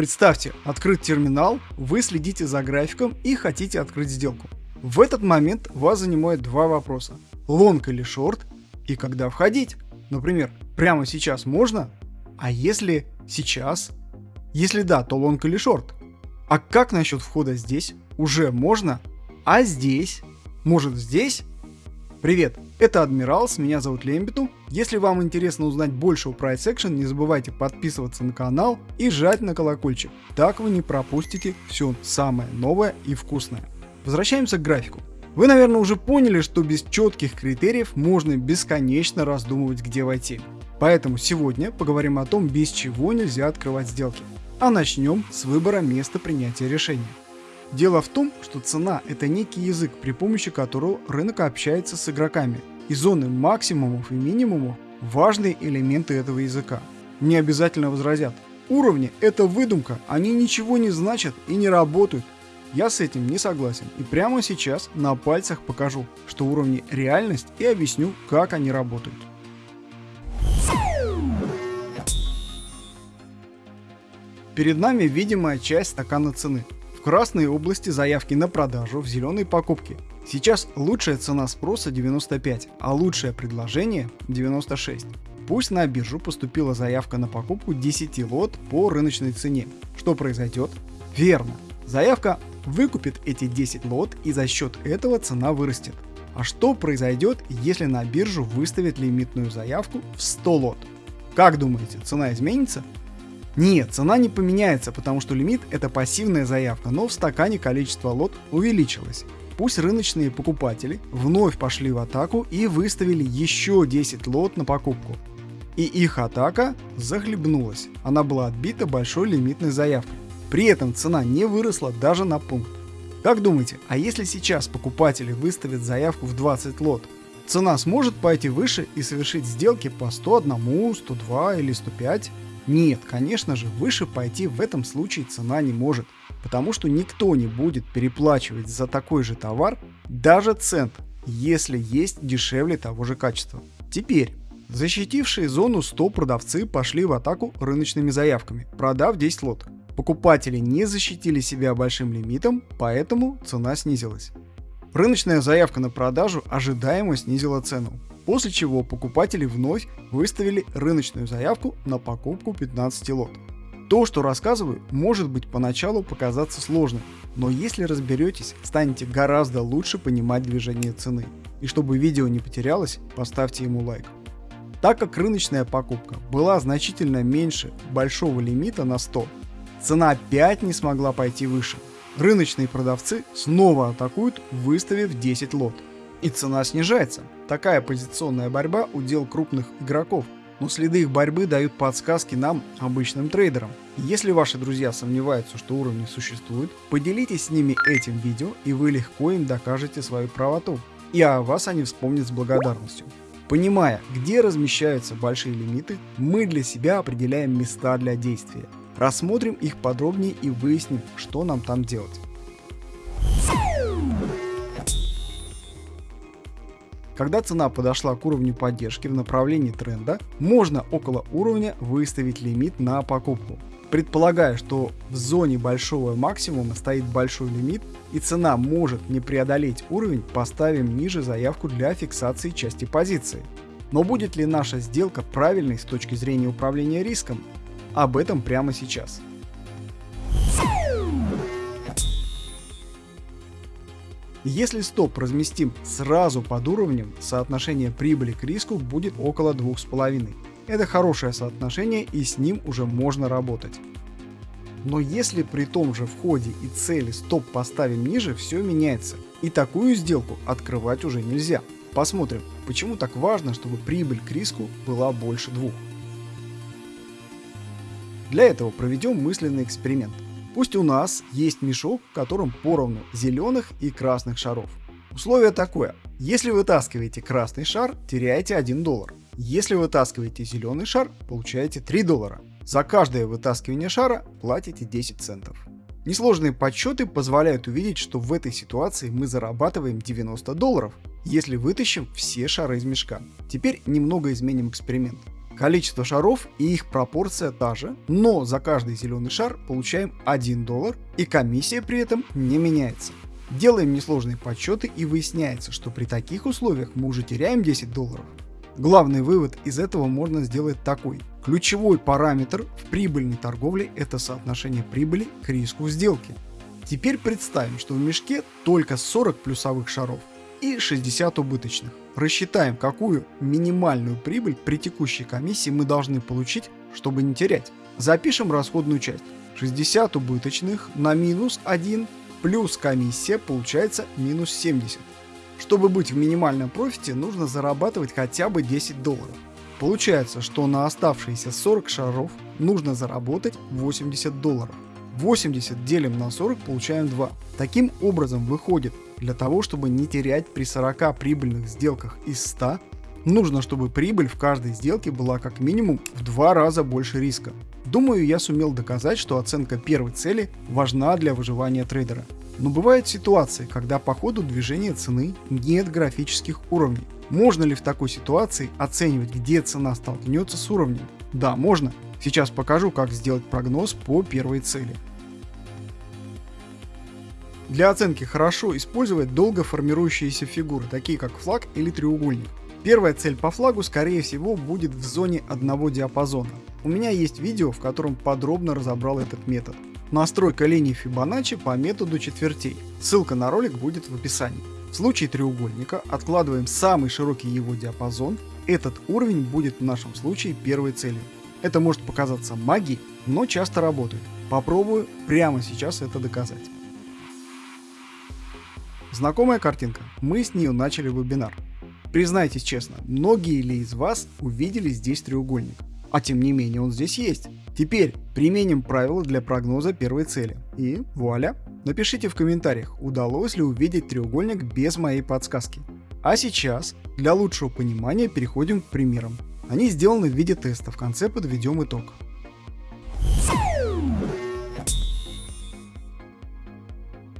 Представьте, открыт терминал, вы следите за графиком и хотите открыть сделку. В этот момент вас занимает два вопроса. Лонг или шорт и когда входить. Например, прямо сейчас можно? А если сейчас? Если да, то лонг или шорт? А как насчет входа здесь? Уже можно? А здесь? Может здесь? Привет, это Адмиралс, меня зовут Лембиту. Если вам интересно узнать больше о Price Action, не забывайте подписываться на канал и жать на колокольчик. Так вы не пропустите все самое новое и вкусное. Возвращаемся к графику. Вы, наверное, уже поняли, что без четких критериев можно бесконечно раздумывать, где войти. Поэтому сегодня поговорим о том, без чего нельзя открывать сделки. А начнем с выбора места принятия решения. Дело в том, что цена – это некий язык, при помощи которого рынок общается с игроками, и зоны максимумов и минимумов – важные элементы этого языка. Не обязательно возразят. Уровни – это выдумка, они ничего не значат и не работают. Я с этим не согласен и прямо сейчас на пальцах покажу, что уровни – реальность и объясню, как они работают. Перед нами видимая часть стакана цены. В красной области заявки на продажу, в зеленой покупки. Сейчас лучшая цена спроса 95, а лучшее предложение 96. Пусть на биржу поступила заявка на покупку 10 лот по рыночной цене. Что произойдет? Верно. Заявка выкупит эти 10 лот и за счет этого цена вырастет. А что произойдет, если на биржу выставят лимитную заявку в 100 лот? Как думаете, цена изменится? Нет, цена не поменяется, потому что лимит это пассивная заявка, но в стакане количество лот увеличилось. Пусть рыночные покупатели вновь пошли в атаку и выставили еще 10 лот на покупку. И их атака захлебнулась. Она была отбита большой лимитной заявкой. При этом цена не выросла даже на пункт. Как думаете, а если сейчас покупатели выставят заявку в 20 лот, цена сможет пойти выше и совершить сделки по 101, 102 или 105? Нет, конечно же, выше пойти в этом случае цена не может, потому что никто не будет переплачивать за такой же товар даже цент, если есть дешевле того же качества. Теперь, защитившие зону 100 продавцы пошли в атаку рыночными заявками, продав 10 лот. Покупатели не защитили себя большим лимитом, поэтому цена снизилась. Рыночная заявка на продажу ожидаемо снизила цену, после чего покупатели вновь выставили рыночную заявку на покупку 15 лот. То, что рассказываю, может быть поначалу показаться сложным, но если разберетесь, станете гораздо лучше понимать движение цены. И чтобы видео не потерялось, поставьте ему лайк. Так как рыночная покупка была значительно меньше большого лимита на 100, цена опять не смогла пойти выше. Рыночные продавцы снова атакуют, выставив 10 лот и цена снижается. Такая позиционная борьба – удел крупных игроков, но следы их борьбы дают подсказки нам, обычным трейдерам. Если ваши друзья сомневаются, что уровни существуют, поделитесь с ними этим видео, и вы легко им докажете свою правоту. И о вас они вспомнят с благодарностью. Понимая, где размещаются большие лимиты, мы для себя определяем места для действия. Рассмотрим их подробнее и выясним, что нам там делать. Когда цена подошла к уровню поддержки в направлении тренда, можно около уровня выставить лимит на покупку. Предполагая, что в зоне большого максимума стоит большой лимит и цена может не преодолеть уровень, поставим ниже заявку для фиксации части позиции. Но будет ли наша сделка правильной с точки зрения управления риском? Об этом прямо сейчас. Если стоп разместим сразу под уровнем, соотношение прибыли к риску будет около 2,5. Это хорошее соотношение и с ним уже можно работать. Но если при том же входе и цели стоп поставим ниже, все меняется. И такую сделку открывать уже нельзя. Посмотрим, почему так важно, чтобы прибыль к риску была больше двух. Для этого проведем мысленный эксперимент. Пусть у нас есть мешок, в котором поровну зеленых и красных шаров. Условие такое. Если вытаскиваете красный шар, теряете 1 доллар. Если вытаскиваете зеленый шар, получаете 3 доллара. За каждое вытаскивание шара платите 10 центов. Несложные подсчеты позволяют увидеть, что в этой ситуации мы зарабатываем 90 долларов, если вытащим все шары из мешка. Теперь немного изменим эксперимент. Количество шаров и их пропорция та же, но за каждый зеленый шар получаем 1 доллар и комиссия при этом не меняется. Делаем несложные подсчеты и выясняется, что при таких условиях мы уже теряем 10 долларов. Главный вывод из этого можно сделать такой. Ключевой параметр в прибыльной торговле это соотношение прибыли к риску сделки. Теперь представим, что в мешке только 40 плюсовых шаров и 60 убыточных. Рассчитаем, какую минимальную прибыль при текущей комиссии мы должны получить, чтобы не терять. Запишем расходную часть. 60 убыточных на минус 1 плюс комиссия получается минус 70. Чтобы быть в минимальном профите, нужно зарабатывать хотя бы 10 долларов. Получается, что на оставшиеся 40 шаров нужно заработать 80 долларов. 80 делим на 40, получаем 2. Таким образом выходит, для того, чтобы не терять при 40 прибыльных сделках из 100, нужно, чтобы прибыль в каждой сделке была как минимум в два раза больше риска. Думаю, я сумел доказать, что оценка первой цели важна для выживания трейдера. Но бывают ситуации, когда по ходу движения цены нет графических уровней. Можно ли в такой ситуации оценивать, где цена столкнется с уровнем? Да, можно. Сейчас покажу, как сделать прогноз по первой цели. Для оценки хорошо использовать долго формирующиеся фигуры, такие как флаг или треугольник. Первая цель по флагу скорее всего будет в зоне одного диапазона. У меня есть видео, в котором подробно разобрал этот метод. Настройка линии Фибоначчи по методу четвертей. Ссылка на ролик будет в описании. В случае треугольника откладываем самый широкий его диапазон. Этот уровень будет в нашем случае первой целью. Это может показаться магией, но часто работает. Попробую прямо сейчас это доказать. Знакомая картинка. Мы с нее начали вебинар. Признайтесь честно, многие ли из вас увидели здесь треугольник? А тем не менее он здесь есть. Теперь применим правила для прогноза первой цели. И вуаля! Напишите в комментариях, удалось ли увидеть треугольник без моей подсказки. А сейчас, для лучшего понимания, переходим к примерам. Они сделаны в виде теста, в конце подведем итог.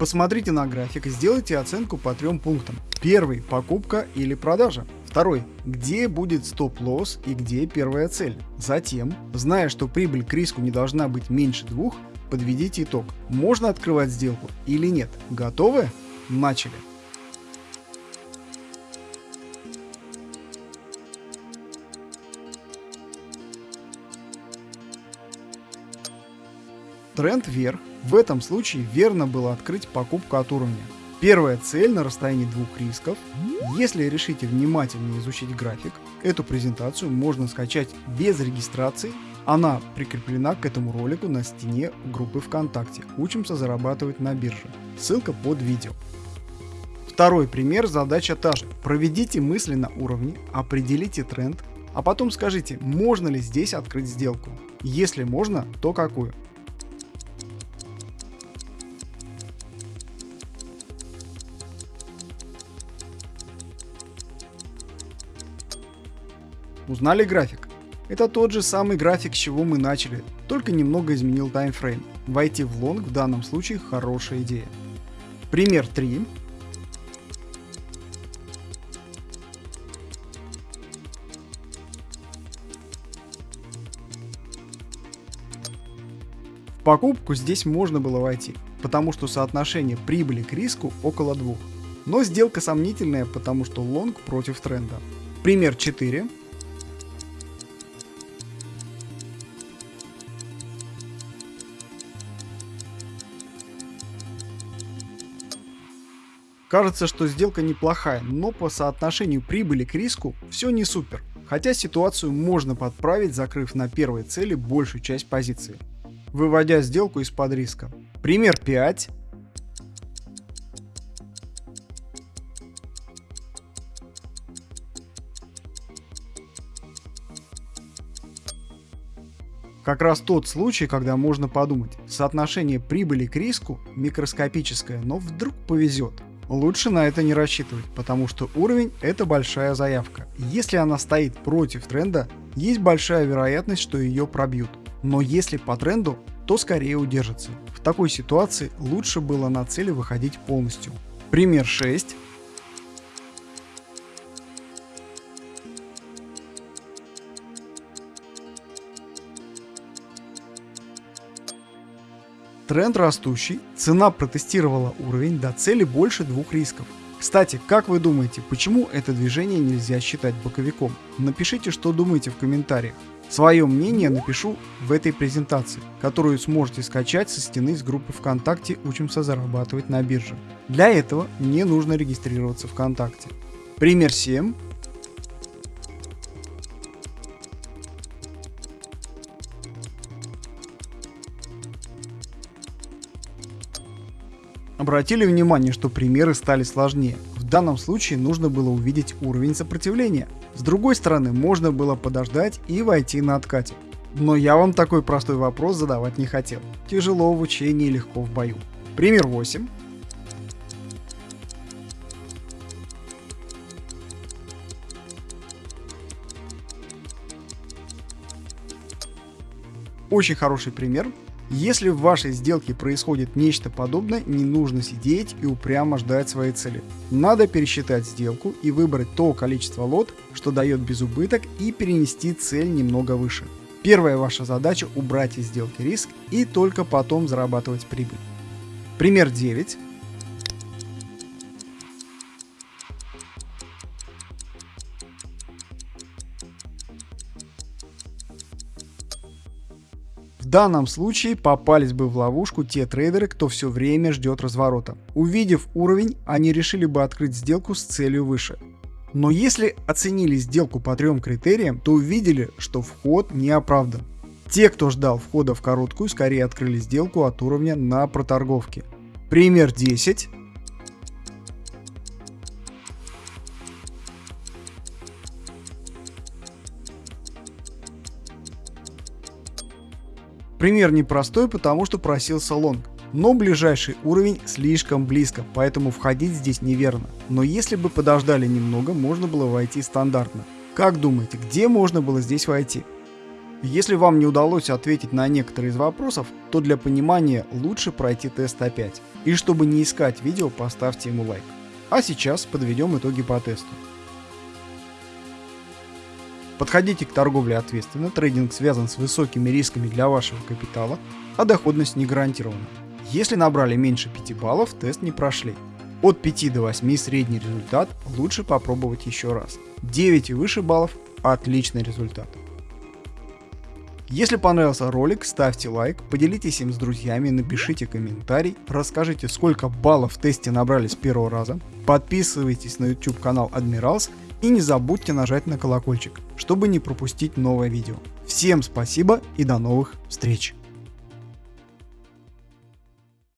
Посмотрите на график и сделайте оценку по трем пунктам. Первый – покупка или продажа. Второй – где будет стоп-лосс и где первая цель. Затем, зная, что прибыль к риску не должна быть меньше двух, подведите итог. Можно открывать сделку или нет. Готовы? Начали. Тренд вверх. В этом случае верно было открыть покупку от уровня. Первая цель на расстоянии двух рисков. Если решите внимательно изучить график, эту презентацию можно скачать без регистрации. Она прикреплена к этому ролику на стене группы ВКонтакте «Учимся зарабатывать на бирже». Ссылка под видео. Второй пример, задача та же. Проведите мысли на уровне, определите тренд, а потом скажите, можно ли здесь открыть сделку. Если можно, то какую. Узнали график? Это тот же самый график, с чего мы начали, только немного изменил таймфрейм. Войти в лонг в данном случае хорошая идея. Пример 3. В покупку здесь можно было войти, потому что соотношение прибыли к риску около 2. Но сделка сомнительная, потому что лонг против тренда. Пример 4. Кажется, что сделка неплохая, но по соотношению прибыли к риску все не супер. Хотя ситуацию можно подправить, закрыв на первой цели большую часть позиции, выводя сделку из-под риска. Пример 5. Как раз тот случай, когда можно подумать, соотношение прибыли к риску микроскопическое, но вдруг повезет. Лучше на это не рассчитывать, потому что уровень это большая заявка. Если она стоит против тренда, есть большая вероятность, что ее пробьют. Но если по тренду, то скорее удержится. В такой ситуации лучше было на цели выходить полностью. Пример 6. Тренд растущий, цена протестировала уровень до цели больше двух рисков. Кстати, как вы думаете, почему это движение нельзя считать боковиком? Напишите, что думаете в комментариях. Свое мнение напишу в этой презентации, которую сможете скачать со стены с группы ВКонтакте «Учимся зарабатывать на бирже». Для этого мне нужно регистрироваться ВКонтакте. Пример 7 Обратили внимание, что примеры стали сложнее. В данном случае нужно было увидеть уровень сопротивления. С другой стороны, можно было подождать и войти на откате. Но я вам такой простой вопрос задавать не хотел. Тяжело в учении, легко в бою. Пример 8. Очень хороший пример. Если в вашей сделке происходит нечто подобное, не нужно сидеть и упрямо ждать своей цели. Надо пересчитать сделку и выбрать то количество лот, что дает безубыток и перенести цель немного выше. Первая ваша задача убрать из сделки риск и только потом зарабатывать прибыль. Пример 9. Данном случае попались бы в ловушку те трейдеры, кто все время ждет разворота. Увидев уровень, они решили бы открыть сделку с целью выше. Но если оценили сделку по трем критериям, то увидели, что вход не оправдан. Те, кто ждал входа в короткую, скорее открыли сделку от уровня на проторговке. Пример 10. Пример непростой, потому что просился лонг. Но ближайший уровень слишком близко, поэтому входить здесь неверно. Но если бы подождали немного, можно было войти стандартно. Как думаете, где можно было здесь войти? Если вам не удалось ответить на некоторые из вопросов, то для понимания лучше пройти тест опять. И чтобы не искать видео, поставьте ему лайк. А сейчас подведем итоги по тесту. Подходите к торговле ответственно, трейдинг связан с высокими рисками для вашего капитала, а доходность не гарантирована. Если набрали меньше 5 баллов, тест не прошли. От 5 до 8 средний результат, лучше попробовать еще раз. 9 и выше баллов – отличный результат. Если понравился ролик, ставьте лайк, поделитесь им с друзьями, напишите комментарий, расскажите сколько баллов в тесте набрали с первого раза, подписывайтесь на YouTube канал Admirals и не забудьте нажать на колокольчик, чтобы не пропустить новое видео. Всем спасибо и до новых встреч!